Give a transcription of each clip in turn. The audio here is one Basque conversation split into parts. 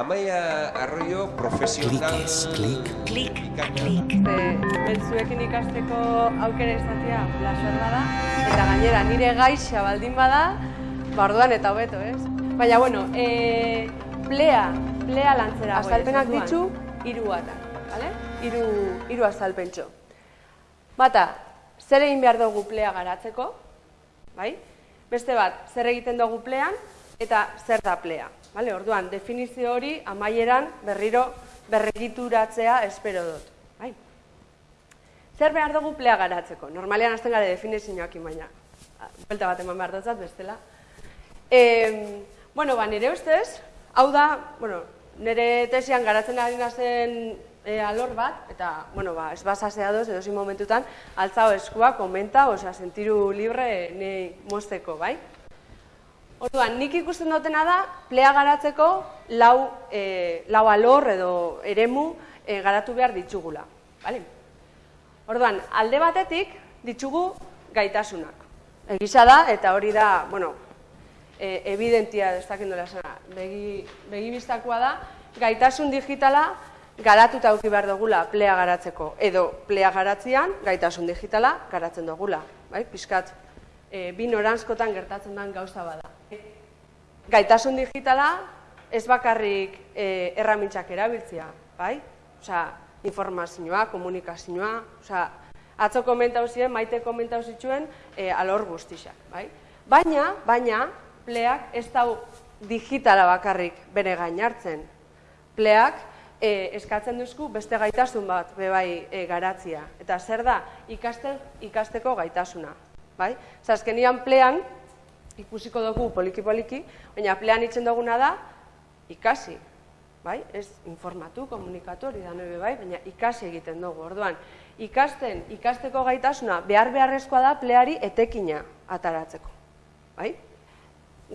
Amaia Arroyo profesional... klik. Klik, klik. Beltzuekin ikasteko aukera izatea placer bada, eta gainera nire gaixa baldin bada, barduan eta hobeto, ez? Baina, bueno, e, plea, plea lantzera. Azalpenak ditzu, hiru atak, bale? Hiru, hiru azalpentxo. Bata, zer egin behar dugu plea garatzeko, bai? Beste bat, zer egiten dugu plean, eta zer da plea. Vale, orduan, definizio hori amaieran berriro berregituratzea espero dut. Bai. Zer behar dugu plea garatzeko? Normalean hasten gara definizioak baina. Belta bat eman behar dutzat bestela. E, bueno, ba, nire ustez, hau da, bueno, nire tesian garatzen ari nazen e, alor bat, eta, bueno, ba, ez basasea doz, edo momentutan, altzao eskua, komenta, osea, sentiru libre nei mosteko, bai? Orduan, nik ikusten dutena da, plea garatzeko lau, e, lau alor edo eremu e, garatu behar ditugula. Vale? Orduan, alde batetik ditugu gaitasunak. Egisa da, eta hori da, bueno, e, evidentia destakendola zena, begi, begi biztakoa da, gaitasun digitala garatuta auki behar dugula plea garatzeko. Edo plea garatzean gaitasun digitala garatzen dugula. Bai? Piskat, e, bin orantzkotan gertatzen den gauza bada gaitasun digitala ez bakarrik e, erramintzak erabiltzea, bai? Osea, informazioa, komunikazioa, osea, atzo komentau ziren, maite komentau zituen e, alor guztixak, bai? Baina, baina, pleak ez da digitala bakarrik bere gain hartzen. Pleak e, eskatzen duzku beste gaitasun bat bebai e, garatzia. Eta zer da, ikasten, ikasteko gaitasuna. Bai? Zazkenian plean, ikusiko dugu poliki-poliki, baina plean itzen duguna da, ikasi, bai? Ez informatu, komunikatu hori da nebe bai, baina ikasi egiten dugu, orduan. Ikasten, ikasteko gaitasuna, behar beharrezkoa da pleari etekina ataratzeko, bai?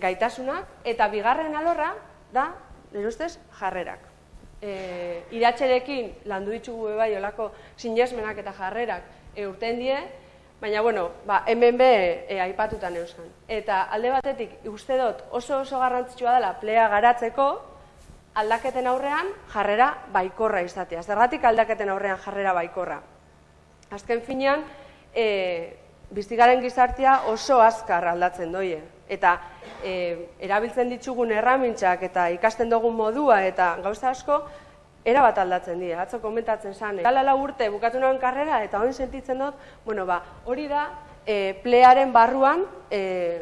Gaitasunak, eta bigarren alorra da, nire ustez, jarrerak. E, iratxerekin landu ditugu bai olako sinesmenak eta jarrerak e, urten die, Baina, bueno, ba, hemen be e, aipatutan eusan. Eta alde batetik, uste dut oso oso garrantzitsua dela plea garatzeko, aldaketen aurrean jarrera baikorra izatea. Zergatik aldaketen aurrean jarrera baikorra. Azken finean, e, biztigaren gizartea oso azkar aldatzen doie. Eta e, erabiltzen ditugun erramintzak eta ikasten dugun modua eta gauza asko, era bat aldatzen dira, atzo komentatzen zane. Gala lau urte bukatu nuen karrera eta hori sentitzen dut, bueno, ba, hori da e, plearen barruan e,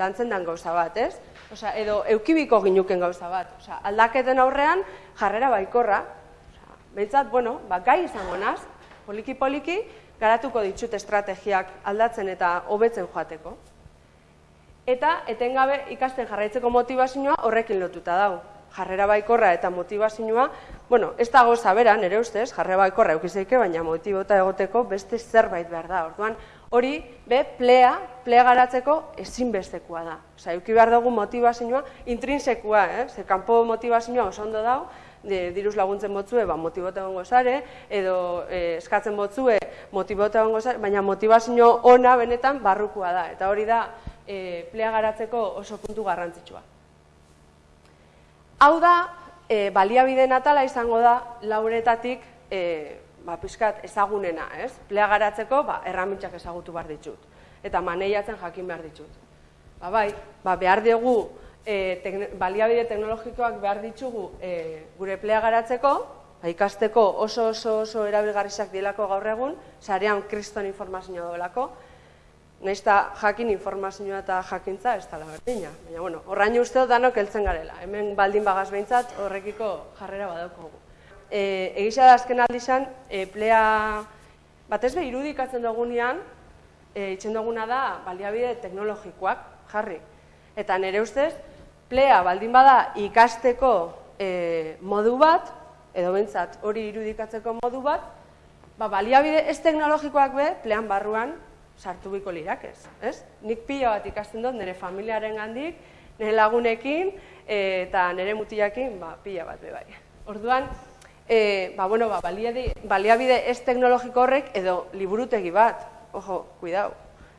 lantzen den gauza bat, ez? Osea, edo eukibiko ginuken gauza bat. Osea, aldaketen aurrean jarrera baikorra. Osea, behintzat, bueno, ba, gai izango naz, poliki-poliki, garatuko ditut estrategiak aldatzen eta hobetzen joateko. Eta etengabe ikasten jarraitzeko motivazioa horrekin lotuta dago jarrera baikorra eta motivazioa, bueno, ez dago zabera, nire ustez, jarrera baikorra eukizeike, baina motibota egoteko beste zerbait behar da. Orduan, hori, be, plea, plea garatzeko ezinbestekoa da. Osa, euki behar dugu motivazioa intrinsekua, eh? ze kanpo motivazioa oso ondo dago, de, diruz laguntzen botzue, ba, motibota egongo zare, edo eh, eskatzen botzue, motibota egongo zare, baina motivazio ona benetan barrukua da. Eta hori da, eh, plea garatzeko oso puntu garrantzitsua. Hau da, e, baliabide natala izango da lauretatik e, ba, pixkat ezagunena, ez? Plea garatzeko, ba, erramintzak ezagutu behar ditut. Eta maneiatzen jakin behar ditut. Ba, bai, ba, behar dugu, e, baliabide teknologikoak behar ditugu e, gure plea garatzeko, ba, ikasteko oso oso oso erabilgarrizak dielako gaur egun, sarean kriston informazioa dolako, Naiz jakin informazioa eta jakintza ez dela berdina. Baina, bueno, horrain uste dut danok heltzen garela. Hemen baldin bagaz behintzat horrekiko jarrera badauko E, egisa da azken aldizan, e, plea batez be irudikatzen dugunean, e, itzen duguna da baliabide teknologikoak jarri. Eta nire ustez, plea baldin bada ikasteko e, modu bat, edo behintzat hori irudikatzeko modu bat, ba, baliabide ez teknologikoak be, plean barruan, sartu biko lirak ez, ez? Nik pila bat ikasten dut nire familiaren gandik, nire lagunekin eta nire mutiakin ba, pila bat be bai. Orduan, e, ba, bueno, ba, baliabide ez teknologiko horrek edo liburutegi bat, ojo, kuidau,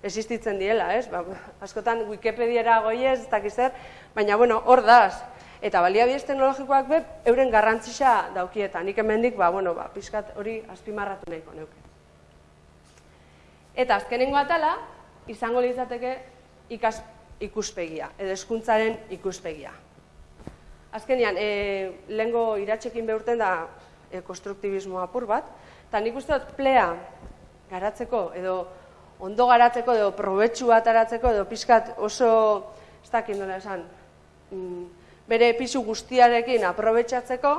existitzen diela, ez? Ba, askotan Wikipediara goi ez, ez dakizer, baina, bueno, hor daz. eta baliabidez teknologikoak be, euren garrantzisa daukieta. Nik hemendik, ba, bueno, ba, pixkat hori azpimarratu nahiko neuke. Eta azkenengo atala, izango litzateke ikas, ikuspegia, edo eskuntzaren ikuspegia. Azkenean, e, lehengo iratxekin behurten da e, konstruktibismo apur bat, eta nik uste dut plea garatzeko, edo ondo garatzeko, edo probetxu bat aratzeko, edo pixkat oso, ez dakit nola esan, mm, bere pisu guztiarekin aprobetxatzeko,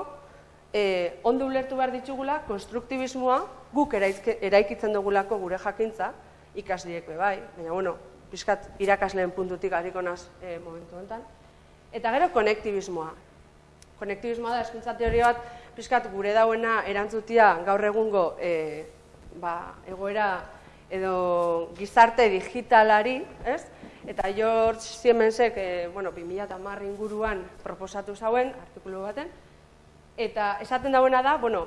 e, ondo ulertu behar ditugula, konstruktibismoa guk eraikitzen dugulako gure jakintza, ikasdiek bai, baina bueno, pixkat irakasleen puntutik hariko naz e, momentu honetan. Eta gero konektibismoa. Konektibismoa da, eskuntza teoria bat, pixkat gure dauena erantzutia gaur egungo e, ba, egoera edo gizarte digitalari, ez? Eta George Siemensek, e, bueno, 2010 inguruan proposatu zauen, artikulu baten, eta esaten dauena da, bueno,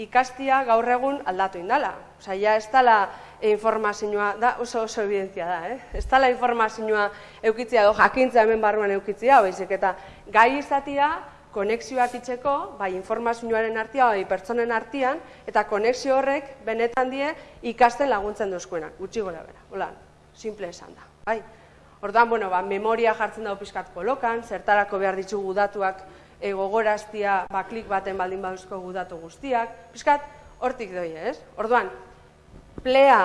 ikastia gaur egun aldatu indala. Osa, ja ez dala informazioa, da oso oso evidentzia da, eh? ez dala informazioa eukitzia, do jakintza hemen barruan eukitzia, baizik eta gai izatia, konexioak itzeko, bai informazioaren artia, bai pertsonen artian, eta konexio horrek benetan die ikasten laguntzen duzkuenak, gutxi gora bera, hola, simple esan da, bai. Ordan, bueno, ba, memoria jartzen dago pizkat kolokan, zertarako behar ditugu datuak e, gogoraztia baklik baten baldin baduzko gudatu guztiak, pixkat, hortik doi, ez? Orduan, plea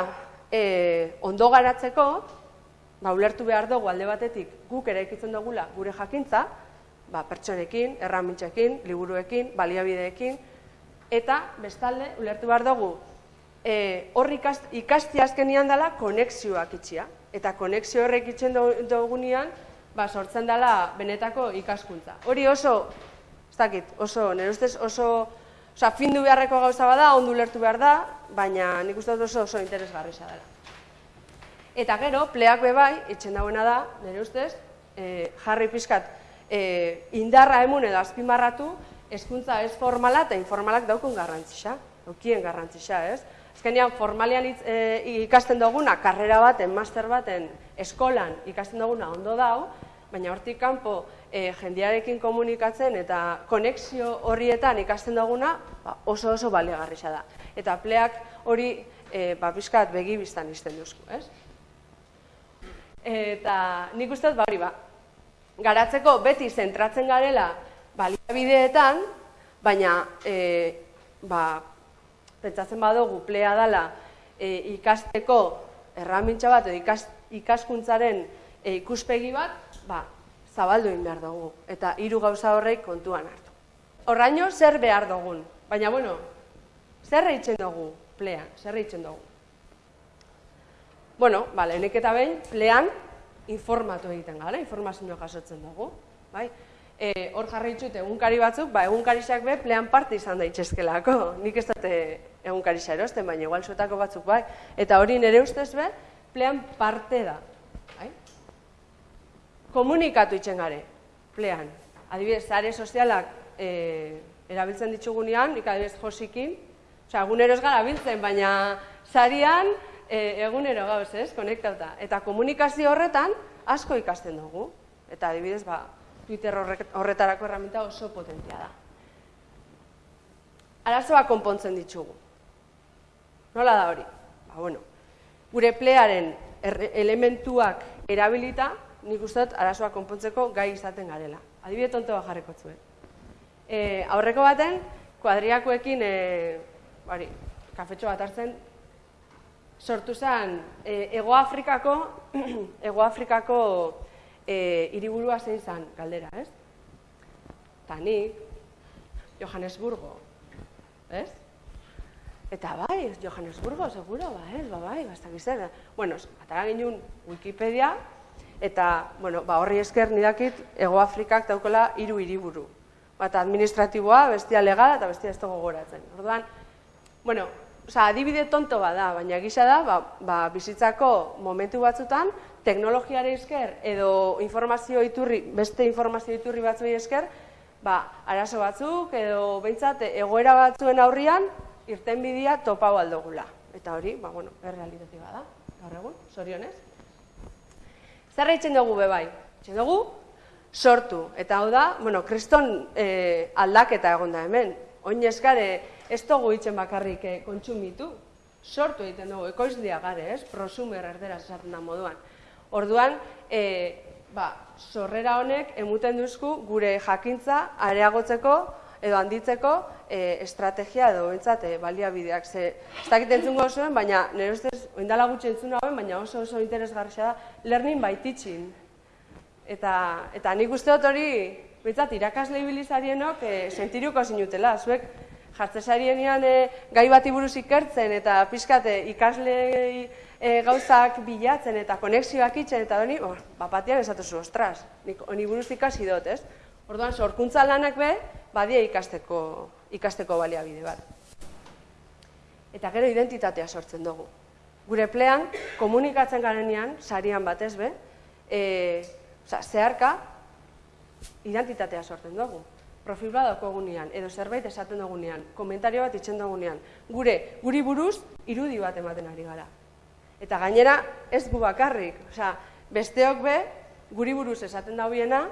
e, ondo garatzeko, ba, ulertu behar dugu alde batetik guk ere ikitzen dugula gure jakintza, ba, pertsonekin, erramintxekin, liburuekin, baliabideekin, eta bestalde, ulertu behar dugu, e, horri ikasti azkenian dela konexioak itxia. Eta konexio horrek itxen dugunean, ba, sortzen dela benetako ikaskuntza. Hori oso dakit, oso, nire ustez oso, oza, findu beharreko gauza bada, ondu lertu behar da, baina nik uste oso oso interesgarri dela. Eta gero, pleak bebai, itxen dagoena da, nire ustez, e, jarri pizkat, e, indarra emun edo azpimarratu, hezkuntza ez formala eta informalak daukun garrantzisa, daukien garrantzisa, ez? Azkenean, formalian e, ikasten duguna, karrera baten, master baten, eskolan ikasten duguna ondo dau, baina hortik kanpo e, jendearekin komunikatzen eta konexio horrietan ikasten duguna ba, oso oso balegarrisa da. Eta pleak hori e, ba, bizkat begi biztan izten duzku, ez? Eta nik uste ba, hori ba, garatzeko beti zentratzen garela baliabideetan, baina e, ba, pentsatzen badugu plea dela e, ikasteko erramintza bat edo ikaskuntzaren e, ikuspegi bat, ba, zabaldu egin behar dugu, eta hiru gauza horrek kontuan hartu. Horraino, zer behar dugun, baina, bueno, zer reitzen dugu plean, zer reitzen dugu. Bueno, bale, enek eta behin, plean informatu egiten gara, informazioa jasotzen dugu, bai? E, hor jarraitzu egunkari batzuk, ba, egunkarixak be, plean parte izan daitezkelako. Nik ez dute egunkarixa erosten, baina igual zuetako batzuk, bai? Eta hori nire ustez be, plean parte da komunikatu itzen gare, plean. Adibidez, zare sozialak e, erabiltzen ditugunean, nik adibidez josikin, osea, egunero ez gara biltzen, baina zarian e, egunero gauz, ez, konektauta. Eta komunikazio horretan asko ikasten dugu. Eta adibidez, ba, Twitter horretarako erraminta oso potentia da. Arazoa konpontzen ditugu. Nola da hori? Ba, bueno, gure plearen elementuak erabilita, nik uste dut arazoa konpontzeko gai izaten garela. Adibide tonto bat jarriko zuen. E, aurreko baten, kuadriakoekin, e, bari, kafetxo bat hartzen, sortu zen e, Ego Afrikako, Ego Afrikako e, iriburua zein zen galdera, ez? Ta nik, Johannesburgo, ez? Eta bai, Johannesburgo, seguro, ba, ez, ba, bai, bastak izan. Bueno, atara ginen Wikipedia, eta bueno, ba, horri esker nidakit Ego Afrikak daukola hiru hiriburu. Bata administratiboa, bestia legal eta bestia ez dago goratzen. Orduan, bueno, oza, adibide tonto bada, baina gisa da, ba, ba, bizitzako momentu batzutan, teknologiare esker edo informazio iturri, beste informazio iturri batzuei esker, ba, arazo batzuk edo behintzat egoera batzuen aurrian irten bidia topau aldogula. Eta hori, ba, bueno, errealitate bada, gaur egun, sorionez. Zer dugu bebai? Eitzen dugu, sortu. Eta hau da, bueno, kriston e, aldaketa egon da hemen. Oin ez gare, ez dugu itzen bakarrik e, kontsumitu, sortu egiten dugu, ekoizlia gare, ez? Prosumer erdera esaten da moduan. Orduan, e, ba, sorrera honek emuten duzku gure jakintza areagotzeko edo handitzeko e, estrategia edo bentsat e, baliabideak. Ze, ez dakit entzungo zuen, baina nire ustez, oindala gutxi entzun hauen, baina oso oso interesgarria da, learning by teaching. Eta, eta nik uste dut hori, bentsat, irakasle ibilizarienok e, sentiruko zinutela. Zuek, jartzesarienean e, gai bati buruz ikertzen eta pizkate ikasle e, gauzak bilatzen eta konexioak itzen eta hori, oh, bapatian esatu zu, ostras, nik honi buruz ikasi dut, ez? Orduan, sorkuntza lanak be, badia ikasteko, ikasteko baliabide bat. Eta gero identitatea sortzen dugu. Gure plean, komunikatzen garenean, sarian batez be, e, oza, zeharka, identitatea sortzen dugu profil bat daukogunean, edo zerbait esaten dugunean, komentario bat itzen dugunean, gure, guri buruz, irudi bat ematen ari gara. Eta gainera, ez gu bakarrik, osea, besteok be, guri buruz esaten daubiena,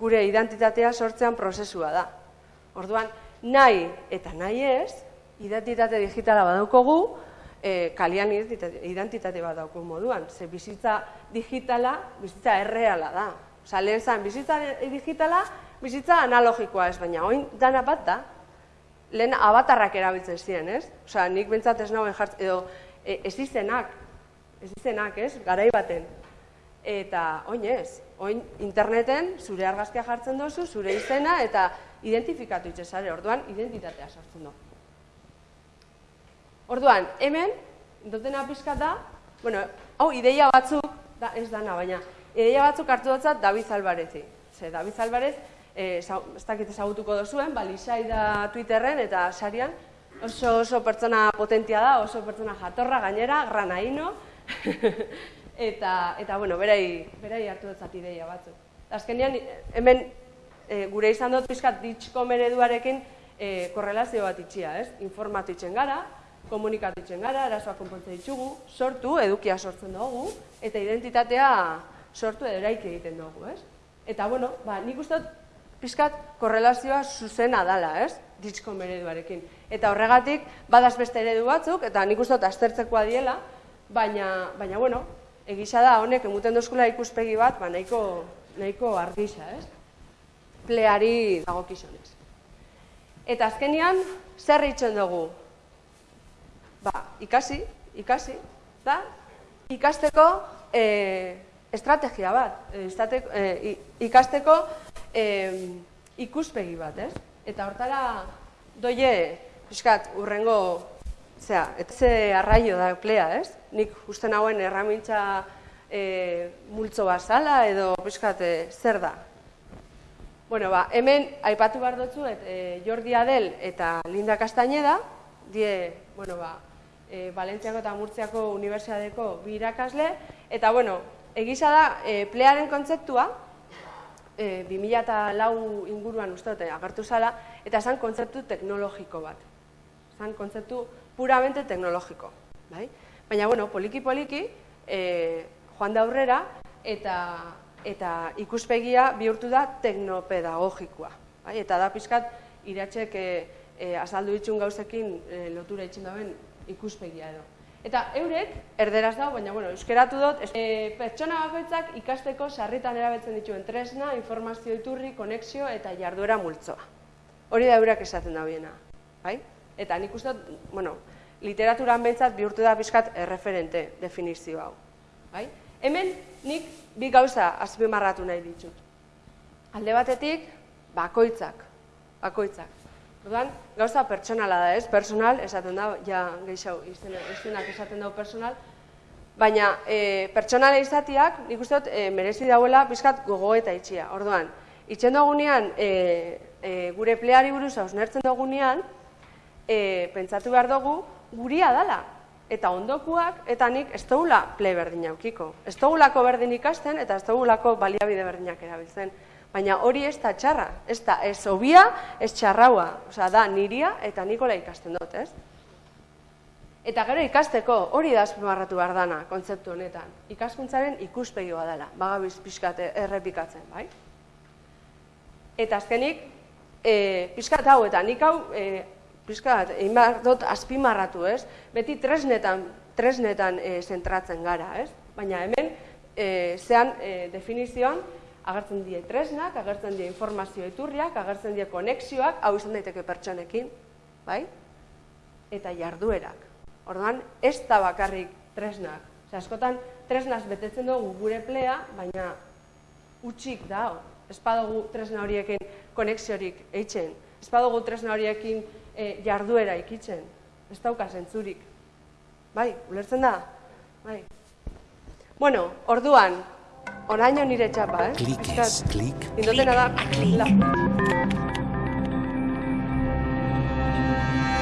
gure identitatea sortzean prozesua da. Orduan, nahi eta nahi ez, identitate digitala badaukogu, e, kalian identitate bat dauko moduan. Ze bizitza digitala, bizitza erreala da. Osa, lehen zan, bizitza digitala, bizitza analogikoa ez, baina oin dana bat da, lehen abatarrak erabiltzen ziren, ez? Osa, nik bentsat ez nauen jartzen, edo e, ez izenak, ez izenak, ez? Garai baten. Eta oin ez, oin interneten zure argazkia jartzen dozu, zure izena, eta identifikatu itxezare, orduan identitatea sortzen du. Orduan, hemen, dutena pizkat da, bueno, hau ideia batzuk, da, ez dana, baina, ideia batzuk hartu dutzat David Alvarezi. Ze, David Alvarez, e, ez dakit ezagutuko dozuen, ba, lisai da Twitterren eta sarian, oso oso pertsona potentia da, oso pertsona jatorra gainera, granaino, eta, eta bueno, berai, berai hartu dut ideia batzuk. Azkenean, hemen e, gure izan dut pixkat ditxko mereduarekin e, korrelazio bat itxia, ez? Informatu itxen gara, komunikatu itxen gara, erasoak konpontzen ditugu, sortu, edukia sortzen dugu, eta identitatea sortu eraiki egiten dugu, ez? Eta, bueno, ba, nik uste dut pizkat korrelazioa zuzena dala, ez? Ditxko mereduarekin. Eta horregatik, badaz beste eredu batzuk, eta nik uste aztertzekoa diela, baina, baina bueno, egisa da, honek, emuten dozkula ikuspegi bat, ba, nahiko, nahiko argisa, ez? Pleari dago kizonez. Eta azkenian, zer itxen dugu? Ba, ikasi, ikasi, da? Ikasteko e, estrategia bat, e, ikasteko e, ikuspegi bat, ez? Eta hortara doie, pixkat, urrengo, zera, etze arraio da plea, ez? Nik uste nagoen erramintza e, multzo bazala edo pixkat, zer da? Bueno, ba, hemen aipatu behar dutzu, et, e, Jordi Adel eta Linda Castañeda, die, bueno, ba, e, Valentziako eta Murtziako Unibertsiadeko bi irakasle, eta, bueno, egisa da, e, plearen kontzeptua, e, 2000 lau inguruan uste dute agertu zala, eta zan kontzeptu teknologiko bat. Zan kontzeptu puramente teknologiko. Bai? Baina, bueno, poliki-poliki, e, joan da aurrera, eta, eta ikuspegia bihurtu da teknopedagogikoa. Bai? Eta da pizkat, iratxek e, e, azaldu itxun gauzekin e, lotura itxun dauen ikuspegia edo. Eta eurek, erderaz dago, baina bueno, euskeratu dut, e, pertsona bakoitzak ikasteko sarritan erabetzen dituen tresna, informazio iturri, konexio eta jarduera multzoa. Hori da eurak esaten da biena. Bai? Eta nik uste bueno, literaturan behintzat bihurtu da bizkat erreferente definizio hau. Bai? Hemen nik bi gauza azpimarratu nahi ditut. Alde batetik, bakoitzak. Bakoitzak. Orduan, gauza pertsonala da, ez? Personal, esaten da, ja, gehiago, izenak esaten dago personal. Baina, e, pertsonala izatiak, nik uste dut, e, merezi dauela pizkat gogo eta itxia. Orduan, itxen dugunean, e, e, gure pleari buruz hausnertzen dugunean, e, pentsatu behar dugu, guria dala. Eta ondokuak, eta nik ez dugula ple berdin aukiko. Ez dugulako berdin ikasten, eta ez dugulako baliabide berdinak erabiltzen. Baina hori ez da txarra, ez da ez obia, ez txarraua, osea da niria eta nikola ikasten dut, ez? Eta gero ikasteko, hori da azpimarratu behar dana, kontzeptu honetan. Ikaskuntzaren ikuspegi dela, bagabiz pixkat errepikatzen, bai? Eta azkenik, e, pixkat hau, eta nik hau, e, pixkat, egin behar dut azpimarratu, ez? Beti tresnetan, tresnetan e, zentratzen gara, ez? Baina hemen, e, zean e, definizioan, agertzen die tresnak, agertzen die informazio iturriak, agertzen die konexioak, hau izan daiteke pertsonekin, bai? Eta jarduerak. Orduan, ez da bakarrik tresnak. Ose, askotan, tresnaz betetzen dugu gure plea, baina utxik da, ez badugu tresna horiekin konexiorik eitzen, ez badugu tresna horiekin e, jarduera ikitzen, ez dauka zentzurik. Bai, ulertzen da? Bai. Bueno, orduan, oraino nire txapa, eh? Klik ez, klik. Indotena da, la,